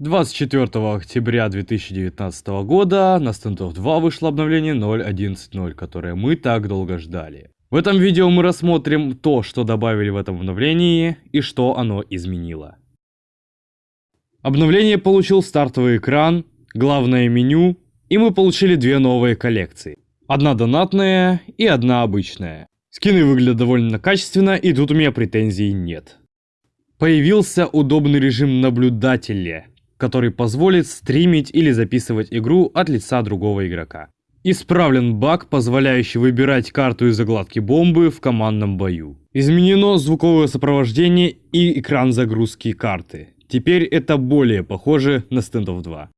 24 октября 2019 года на Standoff 2 вышло обновление 0.11.0, которое мы так долго ждали. В этом видео мы рассмотрим то, что добавили в этом обновлении и что оно изменило. Обновление получил стартовый экран, главное меню, и мы получили две новые коллекции. Одна донатная и одна обычная. Скины выглядят довольно качественно, и тут у меня претензий нет. Появился удобный режим наблюдателя, который позволит стримить или записывать игру от лица другого игрока. Исправлен баг, позволяющий выбирать карту из загладки бомбы в командном бою. Изменено звуковое сопровождение и экран загрузки карты. Теперь это более похоже на Standoff 2.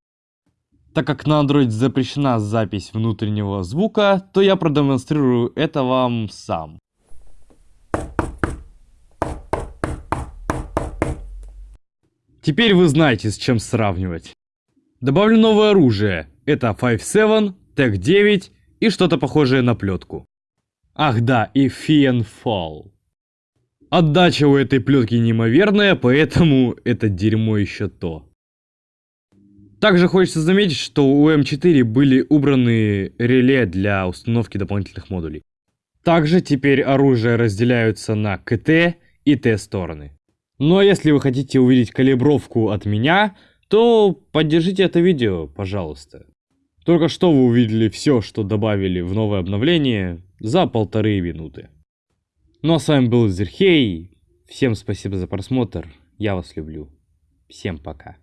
Так как на Android запрещена запись внутреннего звука, то я продемонстрирую это вам сам. Теперь вы знаете, с чем сравнивать. Добавлю новое оружие. Это 5.7, Tech 9 и что-то похожее на плетку. Ах да, и Fall. Отдача у этой плетки неимоверная, поэтому это дерьмо еще то. Также хочется заметить, что у М4 были убраны реле для установки дополнительных модулей. Также теперь оружие разделяются на КТ и Т стороны. Но если вы хотите увидеть калибровку от меня, то поддержите это видео, пожалуйста. Только что вы увидели все, что добавили в новое обновление за полторы минуты. Ну а с вами был Зерхей. Всем спасибо за просмотр. Я вас люблю. Всем пока.